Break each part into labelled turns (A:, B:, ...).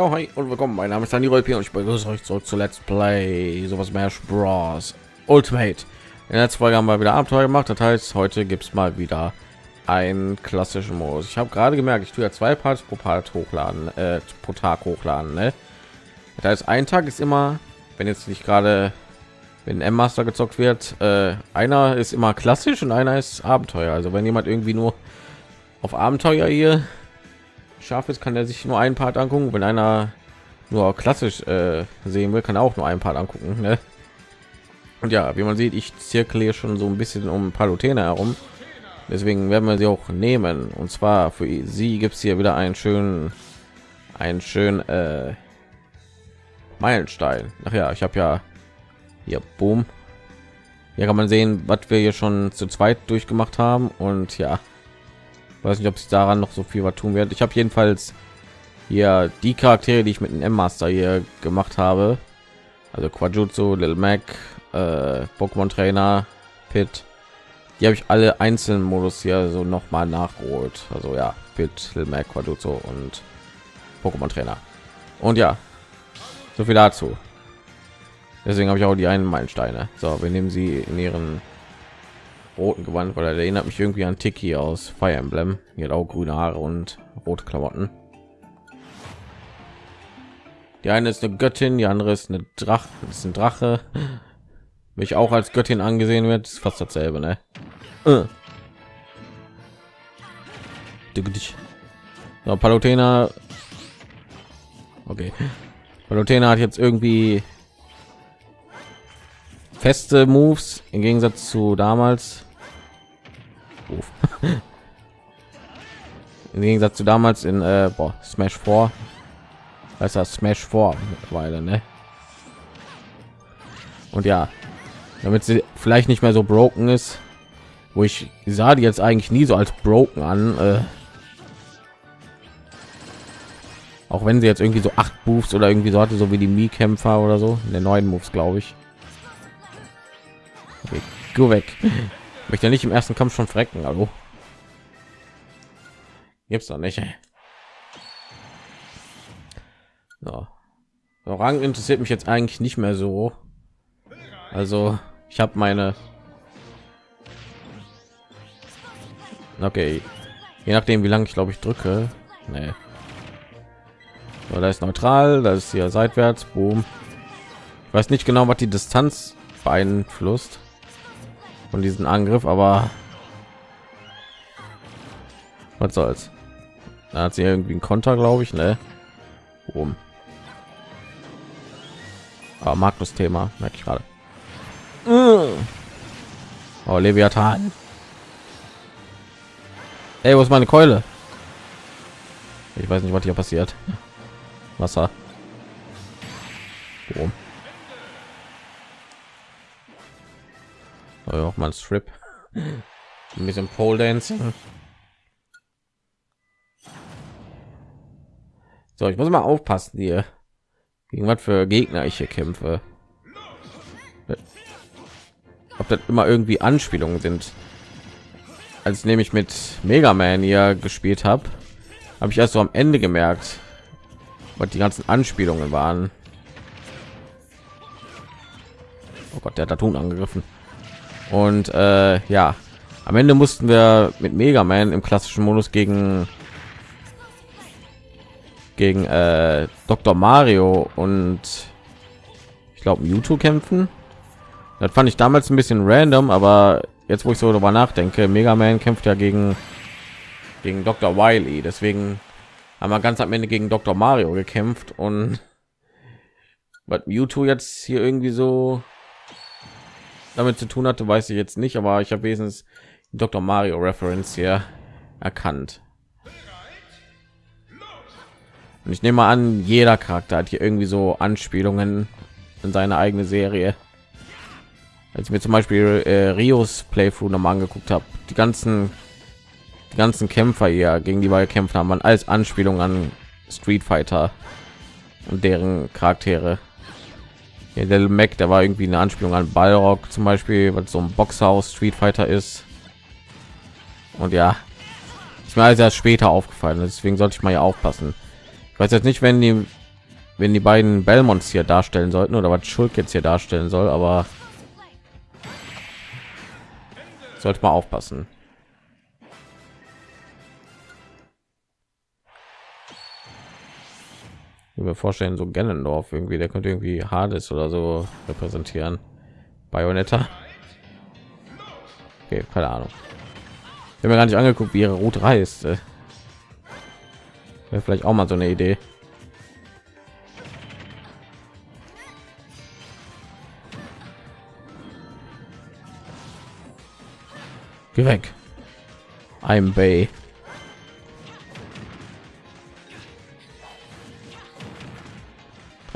A: Ja, hi und willkommen. Mein Name ist Dani Rolpi und ich begrüße euch zurück zu Let's Play sowas Smash Bros. Ultimate. In der letzten Folge haben wir wieder Abenteuer gemacht. Das heißt, heute gibt es mal wieder einen klassischen Modus. Ich habe gerade gemerkt, ich tue ja zwei Parts pro Part hochladen, äh, pro Tag hochladen. Ne? Das heißt, ein Tag ist immer, wenn jetzt nicht gerade wenn M Master gezockt wird, äh, einer ist immer klassisch und einer ist Abenteuer. Also wenn jemand irgendwie nur auf Abenteuer hier scharf ist, kann er sich nur einen Part angucken. Wenn einer nur klassisch äh, sehen will, kann er auch nur einen Part angucken. Ne? Und ja, wie man sieht, ich zirkle schon so ein bisschen um Palutena herum. Deswegen werden wir sie auch nehmen. Und zwar für sie gibt es hier wieder einen schönen, einen schönen äh, Meilenstein. Ach ja, ich habe ja hier, boom. Hier kann man sehen, was wir hier schon zu zweit durchgemacht haben. Und ja, weiß nicht ob sich daran noch so viel was tun wird ich habe jedenfalls hier die charaktere die ich mit dem master hier gemacht habe. Also quajutsu little mac äh, pokémon trainer pit. Die habe ich alle einzelnen modus hier so noch mal nachgeholt. Also ja pit little mac quajutsu und pokémon trainer. Und ja so viel dazu. Deswegen habe ich auch die einen meilensteine. So wir nehmen sie in ihren roten Gewand, weil er erinnert mich irgendwie an Tiki aus Fire Emblem. Auch grüne Haare und rote Klamotten. Die eine ist eine Göttin, die andere ist eine Drache, ist ein Drache. Mich auch als Göttin angesehen wird, ist fast dasselbe, ne? Äh. So, Palutena. Okay. Palutena hat jetzt irgendwie feste Moves im Gegensatz zu damals. Im Gegensatz zu damals in äh, boah, Smash 4. Das ist Smash 4 mittlerweile, ne? Und ja, damit sie vielleicht nicht mehr so broken ist, wo ich sah die jetzt eigentlich nie so als broken an. Äh, auch wenn sie jetzt irgendwie so acht Moves oder irgendwie so hatte, so wie die Mi-Kämpfer oder so, in den neuen Moves, glaube ich. Okay, go weg. Möchte ja nicht im ersten Kampf schon frecken, hallo. Gibt's doch nicht. So. so. Rang interessiert mich jetzt eigentlich nicht mehr so. Also, ich habe meine Okay. Je nachdem, wie lange ich glaube ich drücke. Nee. So, da ist neutral, das ist hier seitwärts. Boom. Ich weiß nicht genau, was die Distanz beeinflusst von diesem Angriff, aber was soll's. Da hat sie irgendwie ein Konter, glaube ich, ne? Um. Aber Magnus Thema, merke ich gerade. Oh, Leviathan. Ey, wo ist meine Keule? Ich weiß nicht, was hier passiert. Wasser. Auch mal Strip. Ein bisschen Pole Dancing. So, ich muss mal aufpassen hier. Gegen was für Gegner ich hier kämpfe. Ob das immer irgendwie Anspielungen sind. Als nämlich mit Mega Man hier gespielt habe, habe ich erst so am Ende gemerkt, was die ganzen Anspielungen waren. Oh Gott, der hat Tun angegriffen. Und äh, ja, am Ende mussten wir mit Mega Man im klassischen Modus gegen gegen äh, Dr. Mario und ich glaube Mewtwo kämpfen. Das fand ich damals ein bisschen random, aber jetzt wo ich so darüber nachdenke, Mega Man kämpft ja gegen gegen Dr. Wily, deswegen haben wir ganz am Ende gegen Dr. Mario gekämpft und was Mewtwo jetzt hier irgendwie so damit zu tun hatte, weiß ich jetzt nicht, aber ich habe wesentlich Dr. Mario Reference hier erkannt. Und ich nehme an, jeder Charakter hat hier irgendwie so Anspielungen in seine eigene Serie. Als ich mir zum Beispiel äh, Rios Playthrough noch mal angeguckt habe, die ganzen die ganzen Kämpfer hier gegen die gekämpft haben, waren als Anspielung an Street Fighter und deren Charaktere. Ja, der Mac, der war irgendwie eine Anspielung an Ballrock zum Beispiel, was so ein Boxhaus Street Fighter ist. Und ja, ist mir alles erst später aufgefallen, deswegen sollte ich mal ja aufpassen. Ich weiß jetzt nicht, wenn die wenn die beiden Belmonts hier darstellen sollten oder was Schuld jetzt hier darstellen soll, aber sollte mal aufpassen. Wir vorstellen so Gennendorf irgendwie der könnte irgendwie Hades oder so repräsentieren. Bayonetta. Okay, keine Ahnung. Ich habe mir gar nicht angeguckt wie ihre Route reist wäre vielleicht auch mal so eine Idee. Geh weg. I'm Bay.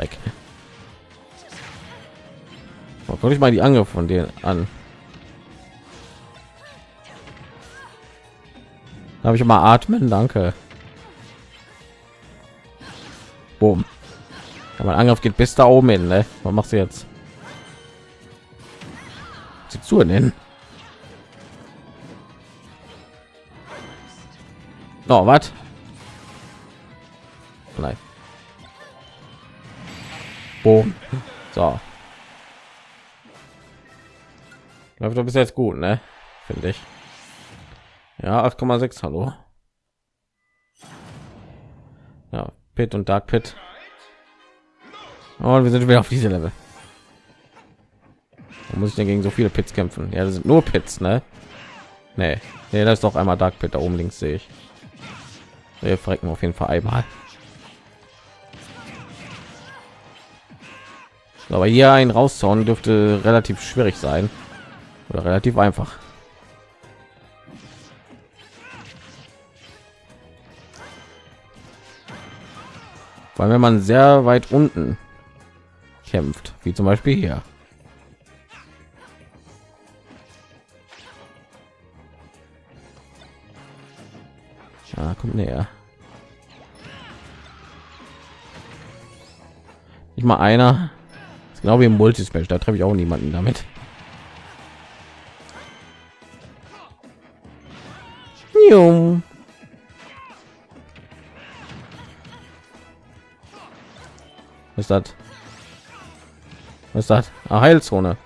A: Dreck. Oh, guck ich mal die Angriffe von denen an. Habe ich mal atmen, danke. Boom. Ja, mein Angriff geht bis da oben hin, ne? Was machst du jetzt? Sie zu nennen. Oh, was? Nein. Boom. So. Läuft doch bis jetzt gut, ne? Finde ich. Ja, 8,6, hallo. Ja, Pit und Dark Pit. Und wir sind wieder auf diese Level. Da muss ich denn gegen so viele Pits kämpfen? Ja, das sind nur Pits, ne? Nee, nee, das ist doch einmal Dark Pit da oben links sehe ich. Wir frecken auf jeden Fall einmal. Aber hier ein rauszauen dürfte relativ schwierig sein oder relativ einfach. Weil wenn man sehr weit unten kämpft, wie zum Beispiel hier. Ah, kommt näher. Nicht mal einer. Genau wie im Multispace, da treffe ich auch niemanden damit. Jung. Was ist das? Was ist das? Ah, Heilzone.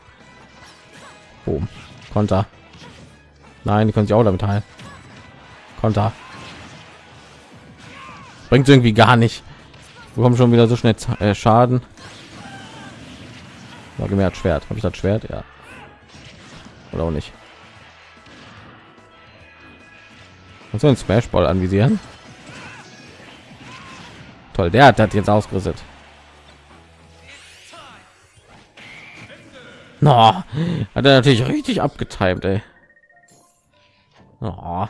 A: Boom. Konter. Nein, die können sich auch damit heilen. Konter. Bringt irgendwie gar nicht. Wir kommen schon wieder so schnell äh, Schaden. War gemerkt Schwert. Habe ich das Schwert? Ja. Oder auch nicht. Und so ein Smashball anvisieren. Toll, der hat das jetzt ausgerüstet. No, hat er natürlich richtig abgetimt, ey. Oh.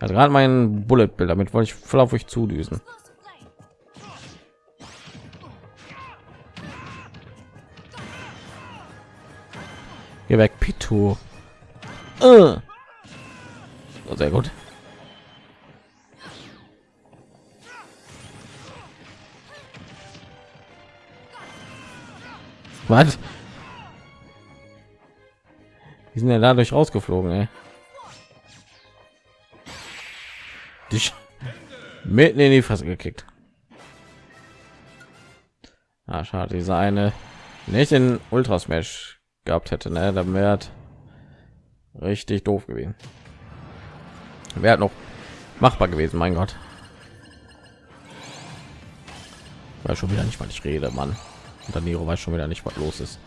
A: Also gerade mein Bullet Bild, damit wollte ich voll auf euch zudüsen. Geh weg, Pitu. Uh. Oh, sehr gut. Was? Die sind ja dadurch rausgeflogen, ey. Dich mitten in die Fresse gekickt. Ah, schade, diese eine nicht in Ultra Smash gehabt hätte, ne? Dann wäre richtig doof gewesen. Wäre noch machbar gewesen, mein Gott. War schon wieder nicht, weil ich rede, Mann. Und dann Nero weiß schon wieder nicht, was los ist.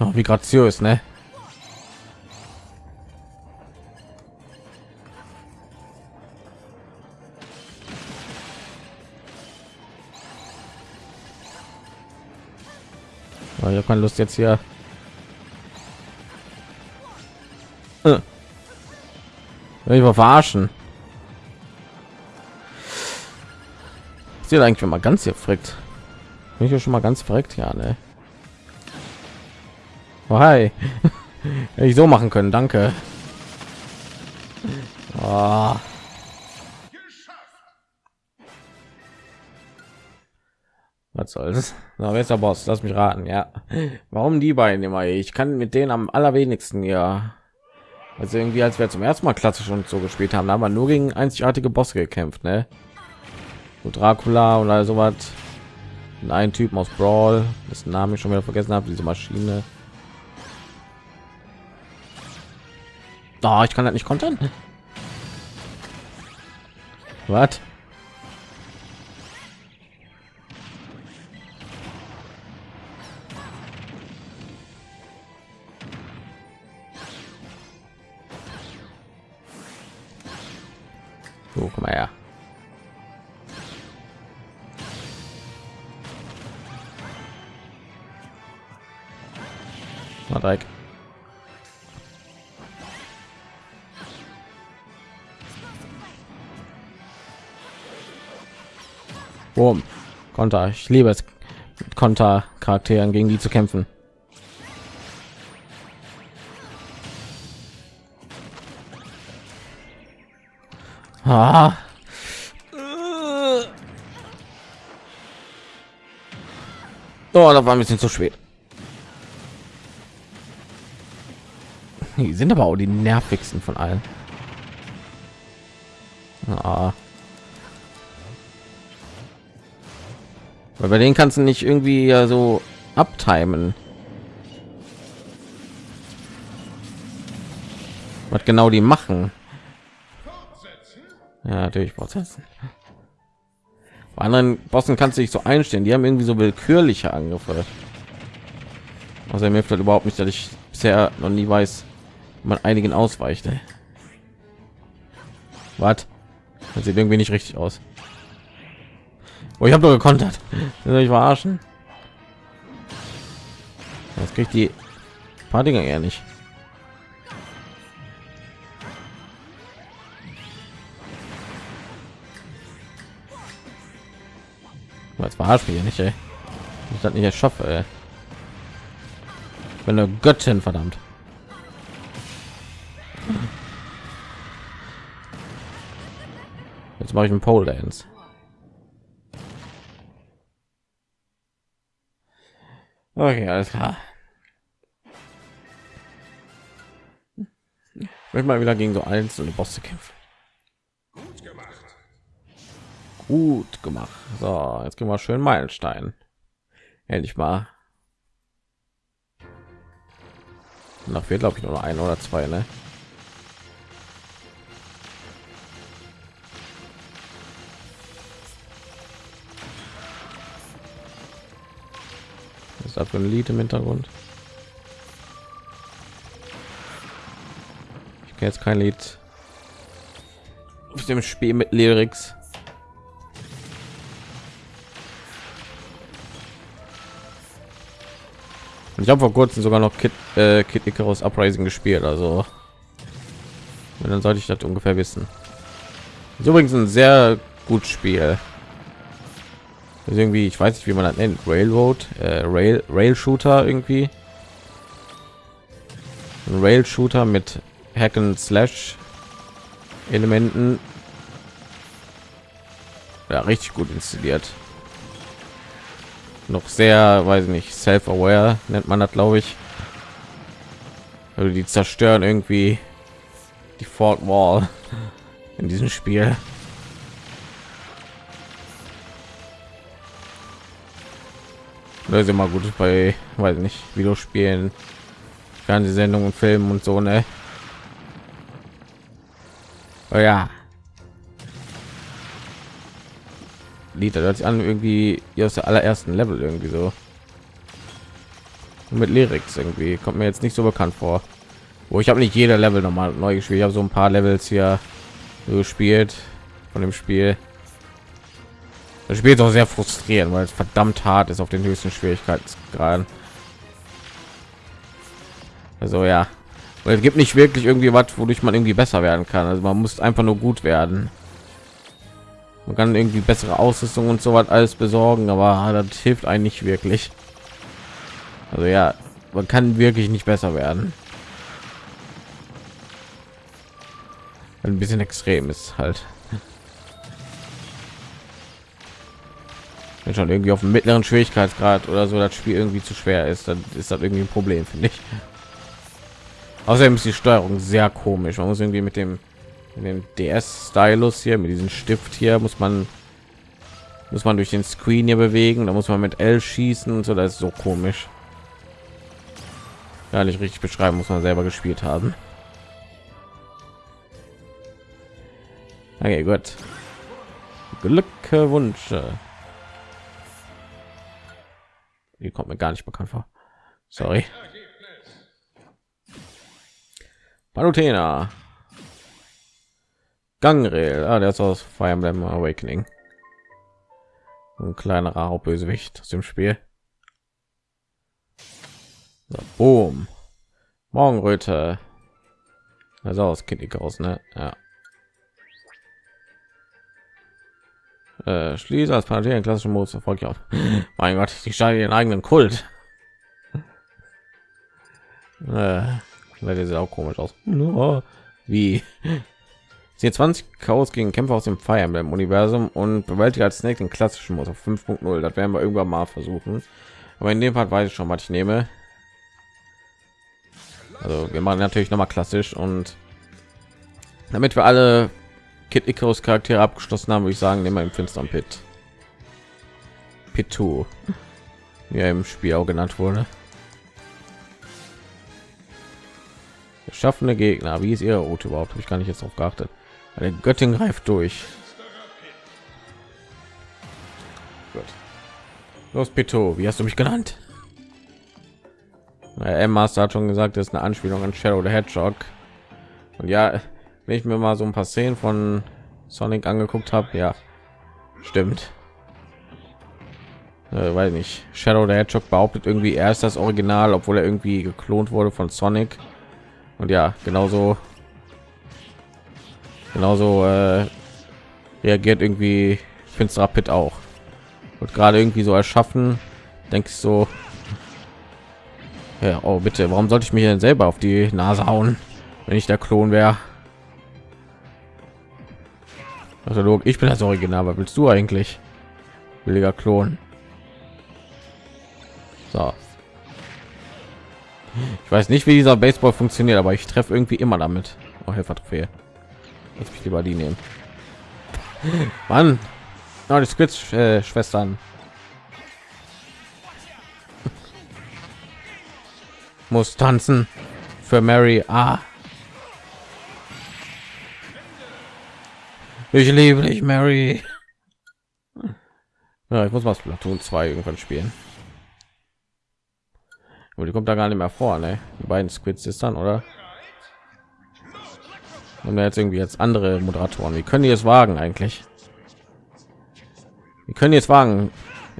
A: Oh, wie graziös, ne? Habe keine Lust jetzt hier. Äh. Ich mal verarschen. Sieht eigentlich mal ganz hier frickt. Bin ich ja schon mal ganz verreckt, ja, ne? Oh, hi. Hätte ich so machen können, danke. Oh. Was soll's? Na, wer ist der Boss? Lass mich raten, ja. Warum die beiden immer? Ich kann mit denen am allerwenigsten ja Also irgendwie, als wir zum ersten Mal klassisch und so gespielt haben, haben wir nur gegen einzigartige Bosse gekämpft, ne? So Dracula oder sowas. Ein Typen aus Brawl, das Name ich schon wieder vergessen habe, diese Maschine. Oh, ich kann das nicht kontern. Was? Mal her. Mal Dreieck. Boom. Konter. Ich liebe es, Konter-Charakteren gegen die zu kämpfen. Ah. Oh, da war ein bisschen zu spät. Die sind aber auch die nervigsten von allen. Ah. Weil bei denen kannst du nicht irgendwie ja so abtimen. Was genau die machen. Ja, natürlich fortsetzen. Bei anderen Bossen kannst du dich so einstellen. Die haben irgendwie so willkürliche Angriffe. Also mir fällt überhaupt nicht, dass ich bisher noch nie weiß, wie man einigen ausweicht. Was? Das sieht irgendwie nicht richtig aus. Oh, ich habe nur gekontert. Ich verarschen. Das kriegt die paar Dinge eher nicht. Was verarscht mich nicht, ey. Ich das nicht schaffe, ey. Bin eine Göttin, verdammt. Jetzt mache ich einen Pole Dance. Okay, alles klar. Ich möchte mal wieder gegen so einzelne Bosse kämpfen. Gut gemacht. So, jetzt gehen wir schön Meilenstein. Endlich mal. Nach wird glaube ich nur ein oder zwei, ne? Ist da für ein Lied im Hintergrund? Ich kenne jetzt kein Lied auf dem Spiel mit Lyrics. Ich habe vor kurzem sogar noch Kid, äh, Kid Icarus Uprising gespielt, also und dann sollte ich das ungefähr wissen. Ist übrigens ein sehr gut Spiel. Ist irgendwie, ich weiß nicht, wie man das nennt, Railroad, äh, Rail, Rail Shooter irgendwie. Ein Rail Shooter mit Hack and Slash Elementen. Ja, richtig gut installiert noch sehr weiß nicht self aware nennt man das glaube ich. Also die zerstören irgendwie die fort wall in diesem spiel. Das ist immer gut bei weiß nicht videospielen fernsehsendungen filmen und so ne? Oh ja Lied hört sich an irgendwie aus der allerersten Level irgendwie so. Mit Lyrics irgendwie kommt mir jetzt nicht so bekannt vor. Wo ich habe nicht jeder Level nochmal neu gespielt ich habe so ein paar Levels hier gespielt von dem Spiel. Das Spiel ist auch sehr frustrierend weil es verdammt hart ist auf den höchsten Schwierigkeitsgraden. Also ja. Weil es gibt nicht wirklich irgendwie was wodurch man irgendwie besser werden kann. Also man muss einfach nur gut werden man kann irgendwie bessere Ausrüstung und so was alles besorgen, aber das hilft eigentlich wirklich. Also ja, man kann wirklich nicht besser werden. Ein bisschen extrem ist halt. Wenn schon irgendwie auf dem mittleren Schwierigkeitsgrad oder so das Spiel irgendwie zu schwer ist, dann ist das irgendwie ein Problem, finde ich. Außerdem ist die Steuerung sehr komisch. Man muss irgendwie mit dem, mit dem DS-Stylus hier, mit diesem Stift hier, muss man muss man durch den Screen hier bewegen. Da muss man mit L schießen und so. Das ist so komisch. Gar nicht richtig beschreiben, muss man selber gespielt haben. Okay, gut. Glückwünsche. Die kommt mir gar nicht bekannt vor. Sorry. Palutena. Gangrel. Ah, der ist aus Fire Emblem Awakening. Ein kleinerer Bösewicht aus dem Spiel. So, boom. Morgenröte. Also aus Kind aus, ne? Ja. Äh, schließe als Parallel klassischen Modus erfolgt ja. mein Gott, die scheinen ihren eigenen Kult. äh, sieht auch komisch aus. Nur wie sie 20 Chaos gegen Kämpfer aus dem Fire Emblem Universum und bewältigt als Snake den klassischen Modus auf 5.0. Das werden wir irgendwann mal versuchen. Aber in dem Fall weiß ich schon, was ich nehme. Also wir machen natürlich noch mal klassisch und damit wir alle Kid Icarus Charaktere abgeschlossen haben, würde ich sagen, nehmen wir im finsteren Pit. Pit 2, wie er im Spiel auch genannt wurde. Geschaffene Gegner, wie ist ihre Route überhaupt? Habe ich gar nicht jetzt auf geachtet. Eine Göttin greift durch. Gut. Los, Pito, wie hast du mich genannt? Emma hat schon gesagt, das ist eine Anspielung an Shadow the Hedgehog. Und ja, wenn ich mir mal so ein paar Szenen von Sonic angeguckt habe, ja, stimmt. Äh, weiß nicht. Shadow the Hedgehog behauptet irgendwie, er ist das Original, obwohl er irgendwie geklont wurde von Sonic. Und ja, genauso, genauso äh, reagiert irgendwie Finsterer Pit auch. Und gerade irgendwie so erschaffen, denke ich so, ja, oh bitte, warum sollte ich mich denn selber auf die Nase hauen, wenn ich der Klon wäre? Also ich bin das Original, was willst du eigentlich? Billiger Klon. So. Ich weiß nicht, wie dieser Baseball funktioniert, aber ich treffe irgendwie immer damit. Oh, Helfer-Trophäe. Jetzt mich lieber die nehmen. Mann. Oh, die Squid-Schwestern. Muss tanzen für Mary. Ah. Ich liebe dich, Mary. Ja, ich muss mal Splatoon 2 irgendwann spielen. Aber die kommt da gar nicht mehr vor, ne? Die beiden Squids ist dann, oder? Und jetzt irgendwie jetzt andere Moderatoren. Wie können die es wagen eigentlich? Wie können die es wagen?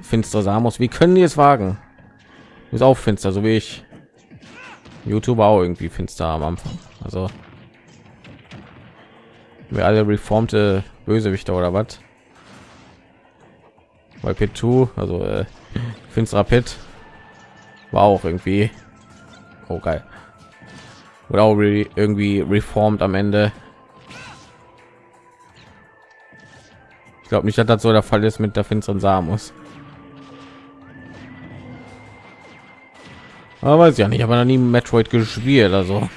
A: Finster Samus, wie können die es wagen? Ist auch finster, so wie ich. YouTuber auch irgendwie finster am Anfang. Also wir alle reformte Bösewichte oder was? Bei P2, also äh, finsterer Pit war auch irgendwie oh geil. Oder auch irgendwie reformt am Ende. Ich glaube nicht, dass das so der Fall ist mit der finsteren Samus. Aber weiß ja nicht, aber noch nie Metroid gespielt, also.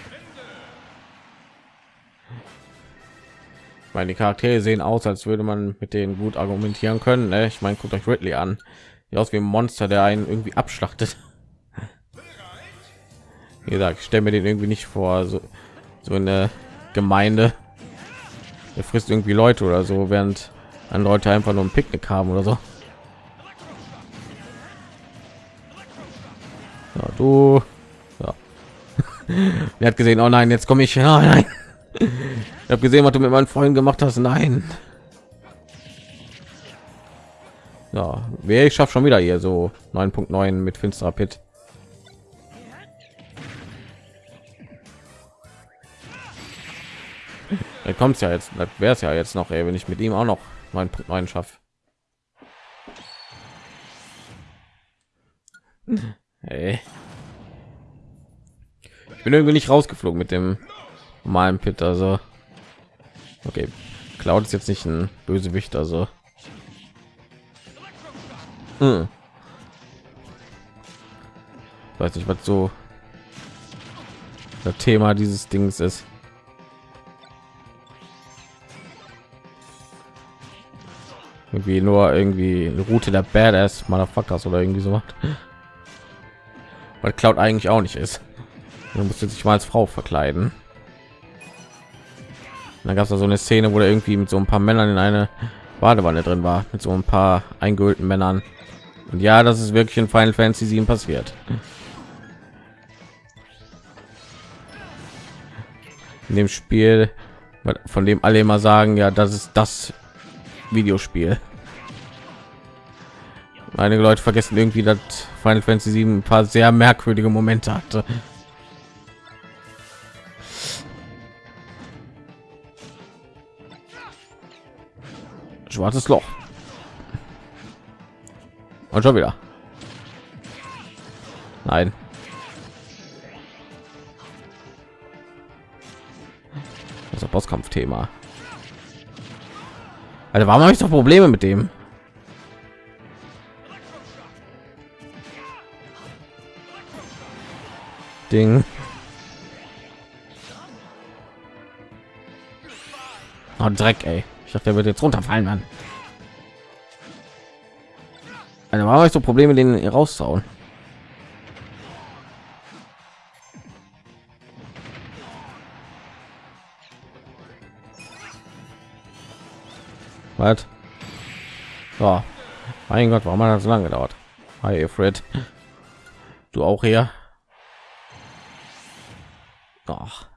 A: meine, Charaktere sehen aus, als würde man mit denen gut argumentieren können. Ne? Ich meine, guckt euch Ridley an, die aus wie ein Monster, der einen irgendwie abschlachtet. Wie gesagt, ich stelle mir den irgendwie nicht vor, so, so eine Gemeinde. Er frisst irgendwie Leute oder so, während an Leute einfach nur ein Picknick haben oder so. Ja, du. Ja. er hat gesehen, oh nein, jetzt komme ich. Oh nein. Ich habe gesehen, was du mit meinen Freunden gemacht hast. Nein. Ja, wer ich schaffe schon wieder hier so 9.9 mit finsterer Pit. Da kommt ja jetzt, wäre es ja jetzt noch, ey, wenn ich mit ihm auch noch 9.9 schaffe. Hey. Ich bin irgendwie nicht rausgeflogen mit dem normalen Pit, also okay. Cloud ist jetzt nicht ein Bösewicht, also hm. weiß nicht, was so das Thema dieses Dings ist. Irgendwie nur irgendwie Route der Badass Motherfuckers oder irgendwie so macht. Weil Cloud eigentlich auch nicht ist. Du musst sich mal als Frau verkleiden. dann gab es da so eine Szene, wo er irgendwie mit so ein paar Männern in eine Badewanne drin war, mit so ein paar eingehüllten Männern. Und ja, das ist wirklich in Final Fantasy 7 passiert. In dem Spiel, von dem alle immer sagen, ja, das ist das Videospiel. Einige Leute vergessen irgendwie, dass Final Fantasy 7 ein paar sehr merkwürdige Momente hatte. Schwarzes Loch. Und schon wieder. Nein. Das Bosskampfthema. Also warum habe ich doch Probleme mit dem? Ding. Oh, Dreck, ey. Ich dachte, der wird jetzt runterfallen, Mann. Also warum habe ich so Probleme, den rauszuhauen? Was? So. Mein Gott, warum hat das so lange gedauert? Hi, Fred. Du auch hier? Ach,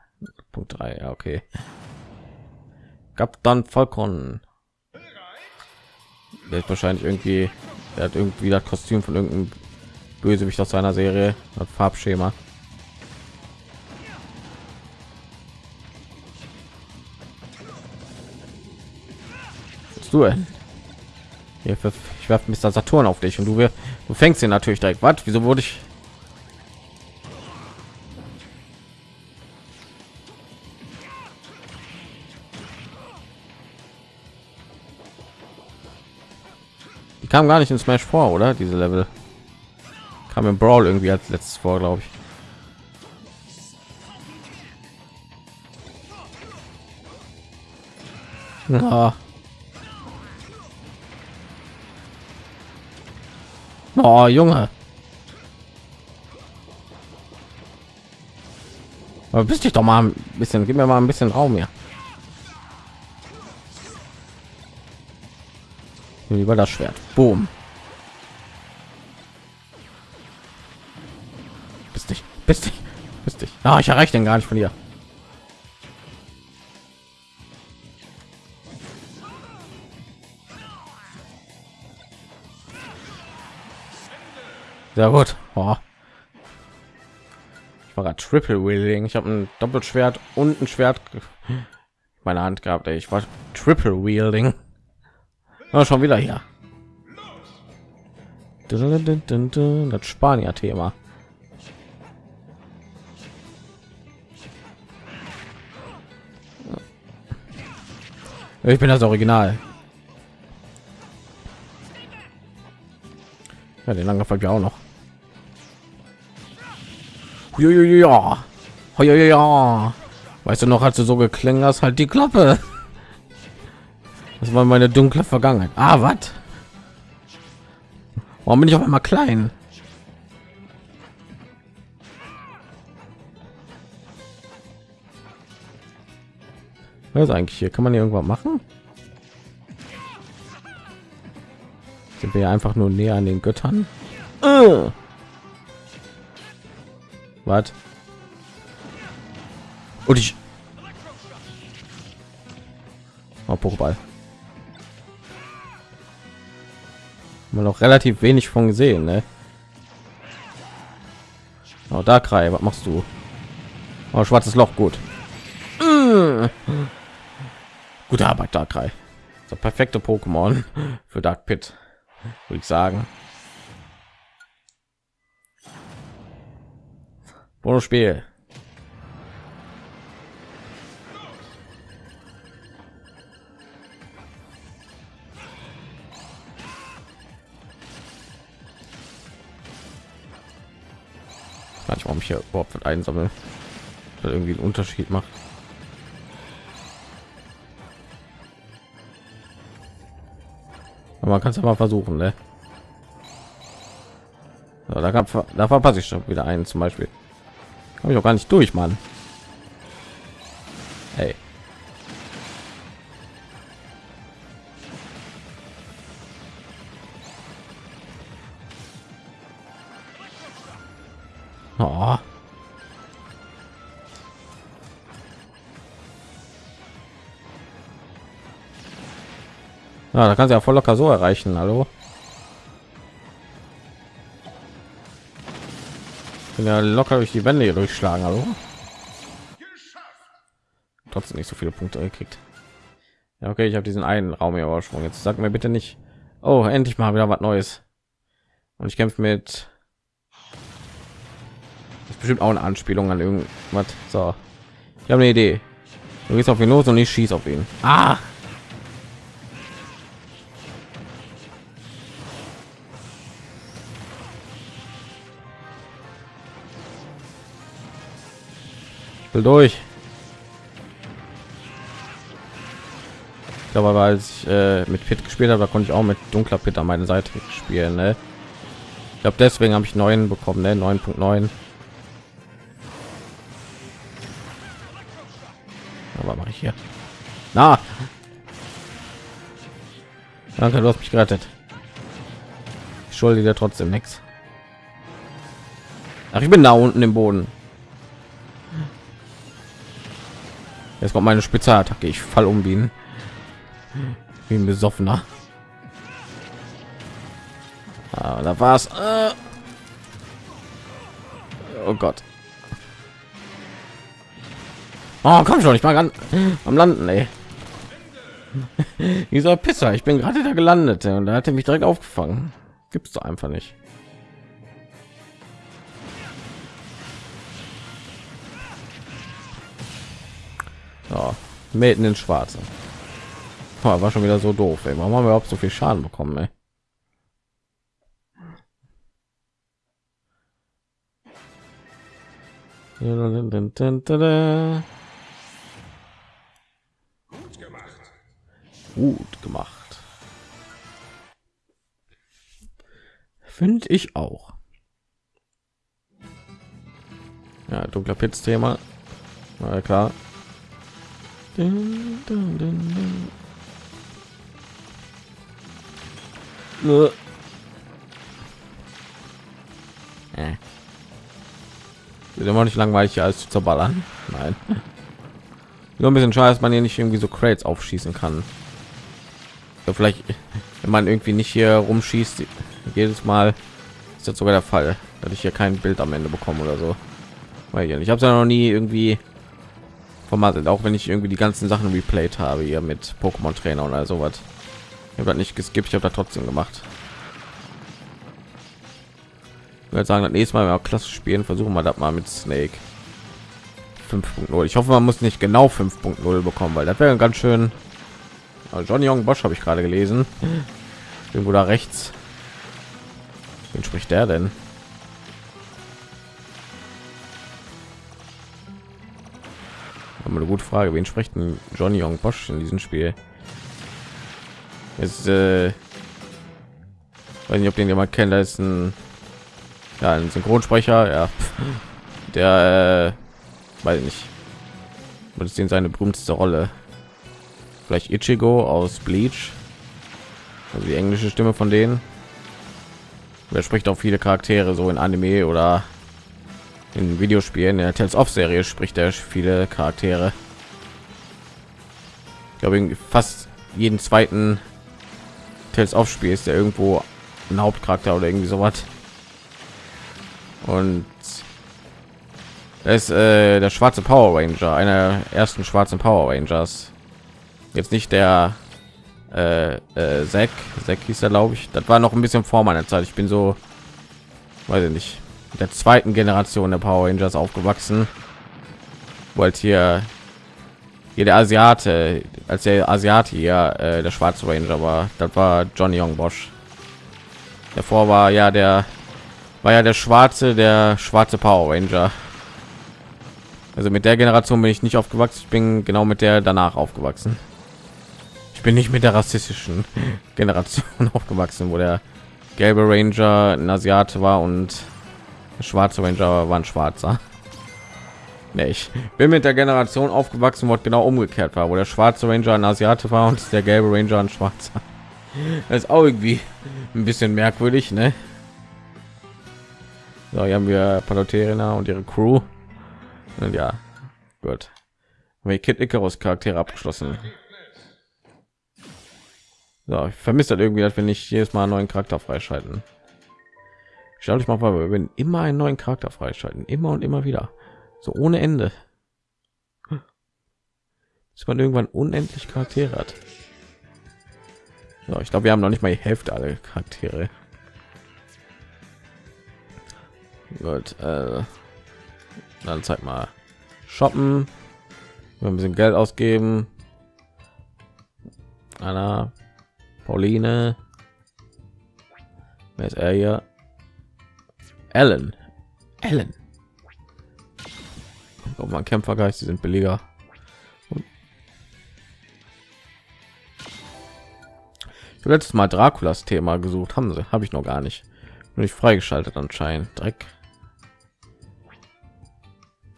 A: Punkt 3, ja, okay. Gab dann Falcon. Der wahrscheinlich irgendwie, er hat irgendwie das Kostüm von irgendeinem Bösewicht aus seiner Serie, das Farbschema. Was du denn? Hier, ich werfe Mr. Saturn auf dich und du, du fängst ihn natürlich direkt. Was? Wieso wurde ich kam gar nicht in Smash vor, oder? Diese Level kam im Brawl irgendwie als letztes vor, glaube ich. Ja. Oh, Junge. Aber bist dich doch mal ein bisschen, gib mir mal ein bisschen Raum hier. Lieber das Schwert. Boom. Bist dich, bist dich, bist dich. Ah, ich erreiche den gar nicht von hier. Sehr gut. Oh. Ich war Triple Wheeling. Ich habe ein Doppelschwert und ein Schwert meine Hand gehabt. Ey. Ich war Triple Wielding. Oh, schon wieder hier. Das Spanier-Thema. Ich bin das Original. Ja, den lange folgt ja auch noch. Ja, ja. Weißt du noch, als du so geklungen hast, halt die Klappe. Das war meine dunkle Vergangenheit. Ah, was? Warum bin ich auf einmal klein? Was ist eigentlich hier? Kann man hier irgendwas machen? Sind wir einfach nur näher an den Göttern? Äh. Was? Und ich... Oh, Pokéball. man noch relativ wenig von gesehen ne? oh, da Krei, was machst du oh, schwarzes loch gut mmh. gute arbeit da Krei. der perfekte pokémon für dark pit würde ich sagen Bonusspiel. warum ich hier überhaupt einsammeln weil irgendwie einen Unterschied macht. Aber man kann es aber versuchen, ne? So, da, gab, da verpasse ich schon wieder einen zum Beispiel. Habe ich auch gar nicht durch, Mann. Hey. Oh. Ja, da kannst du ja voll locker so erreichen. Hallo. Bin ja locker durch die Wände hier durchschlagen. Hallo. Trotzdem nicht so viele Punkte gekriegt. Ja, okay, ich habe diesen einen Raum hier übersprungen. Jetzt sag mir bitte nicht. Oh, endlich mal wieder was Neues. Und ich kämpfe mit. Das ist bestimmt auch eine Anspielung an irgendwas. So, ich habe eine Idee. Du gehst auf ihn los und ich schieß auf ihn. Ah! Will durch. Aber als ich äh, mit Pit gespielt habe, da konnte ich auch mit dunkler Pit an meine Seite spielen. Ne? Ich glaube, deswegen habe ich neuen bekommen, ne? 9.9. Aber mache ich hier? Na, danke, du hast mich gerettet. Ich schulde dir trotzdem nichts. Ach, ich bin da unten im Boden. Jetzt kommt meine Spezialattacke. Ich fall um wie ein, wie ein besoffener. Ah, da war's. Äh. Oh Gott. Oh, komm schon, ich mal ganz am Landen, ey. Dieser Pisser, ich bin gerade da gelandet und da hat er mich direkt aufgefangen. Gibt's doch einfach nicht. Ja, mitten in Schwarze. Oh, war schon wieder so doof. Ey. Warum haben wir überhaupt so viel Schaden bekommen? Ey? Gut gemacht. Finde ich auch. Ja, dunkler Pitz-Thema. Na klar. Dun, dun, dun, dun. Äh. Wird immer nicht langweilig als zu zerballern. Nein. Nur ein bisschen schade, dass man hier nicht irgendwie so Crates aufschießen kann. So vielleicht, wenn man irgendwie nicht hier rumschießt, jedes Mal ist das sogar der Fall, dass ich hier kein Bild am Ende bekomme oder so. Weil ich habe es ja noch nie irgendwie vermasselt, auch wenn ich irgendwie die ganzen Sachen replayed habe hier mit Pokémon Trainer oder sowas. Ich habe nicht geskippt, ich habe da trotzdem gemacht. Ich würde sagen, das nächste Mal, wenn wir klassisch spielen, versuchen wir das mal mit Snake 5.0. Ich hoffe, man muss nicht genau 5.0 bekommen, weil das wäre ganz schön. Also Johnny Young Bosch habe ich gerade gelesen. Irgendwo da rechts. Wen spricht der denn? Aber eine gute Frage. Wen spricht denn Johnny Young Bosch in diesem Spiel? Ist, äh, weiß nicht, ob den jemand kennt. Da ist ein ja, ein Synchronsprecher, ja, der äh, weiß ich nicht, was ist denn seine berühmteste Rolle? Vielleicht Ichigo aus Bleach, also die englische Stimme von denen. Wer spricht auch viele Charaktere so in Anime oder in Videospielen. Der Tales of Serie spricht er viele Charaktere. Ich glaube, fast jeden zweiten Tales of Spiel ist der irgendwo ein Hauptcharakter oder irgendwie sowas und ist äh, der schwarze Power Ranger, einer ersten schwarzen Power Rangers. Jetzt nicht der äh, äh, Zack, Zack hieß er, glaube ich. Das war noch ein bisschen vor meiner Zeit. Ich bin so, weiß ich nicht, der zweiten Generation der Power Rangers aufgewachsen. Wollt hier hier der Asiate, als der Asiate hier äh, der schwarze Ranger war, das war Johnny Young Bosch. Davor war ja der war ja der schwarze der schwarze Power Ranger. Also mit der Generation bin ich nicht aufgewachsen. Ich bin genau mit der danach aufgewachsen. Ich bin nicht mit der rassistischen Generation aufgewachsen, wo der gelbe Ranger ein Asiate war und schwarze Ranger war ein Schwarzer. Nee, ich bin mit der Generation aufgewachsen, wo genau umgekehrt war, wo der schwarze Ranger ein Asiate war und der gelbe Ranger ein Schwarzer. Das ist auch irgendwie ein bisschen merkwürdig, ne? So, hier haben wir Paloterina und ihre Crew. Und ja, gut. Haben wir Kid Icarus Charaktere abgeschlossen. So, ich vermisse das irgendwie, dass wir nicht jedes Mal einen neuen Charakter freischalten. Schau dich mal, wir werden immer einen neuen Charakter freischalten, immer und immer wieder, so ohne Ende. Bis man irgendwann unendlich Charaktere hat. So, ich glaube, wir haben noch nicht mal die Hälfte alle Charaktere. Gut, äh, dann zeig mal shoppen, ein bisschen Geld ausgeben. Anna, Pauline, wer ist er hier? Ellen, Ellen. Oh man, Kämpfergeist, die sind billiger. letztes Mal Draculas Thema gesucht haben sie, habe ich noch gar nicht. Nur nicht freigeschaltet anscheinend. Dreck.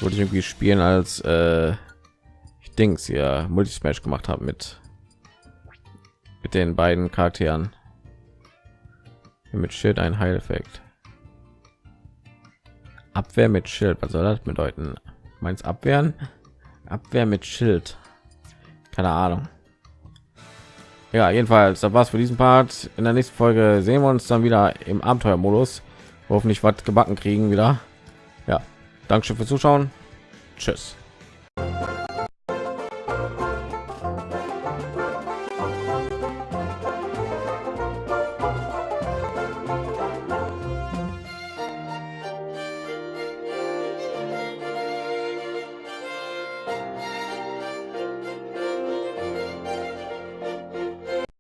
A: Wollte ich irgendwie spielen als äh, ich Dings hier Multismash gemacht habe mit mit den beiden Charakteren. Mit Schild ein Heileffekt. Abwehr mit Schild. Was soll das bedeuten? Meins abwehren? Abwehr mit Schild. Keine Ahnung ja jedenfalls das war's für diesen part in der nächsten folge sehen wir uns dann wieder im abenteuermodus hoffentlich was gebacken kriegen wieder ja danke schön fürs zuschauen tschüss